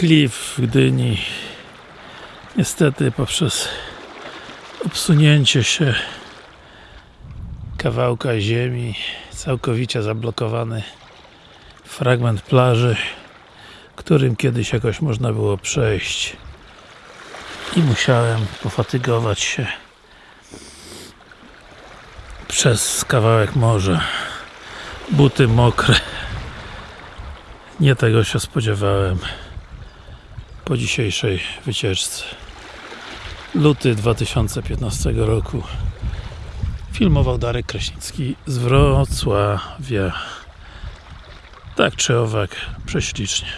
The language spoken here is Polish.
klif w Gdyni. Niestety poprzez obsunięcie się kawałka ziemi całkowicie zablokowany fragment plaży którym kiedyś jakoś można było przejść. I musiałem pofatygować się przez kawałek morza. Buty mokre. Nie tego się spodziewałem po dzisiejszej wycieczce. Luty 2015 roku. Filmował Darek Kraśnicki z Wrocławia. Tak czy owak, prześlicznie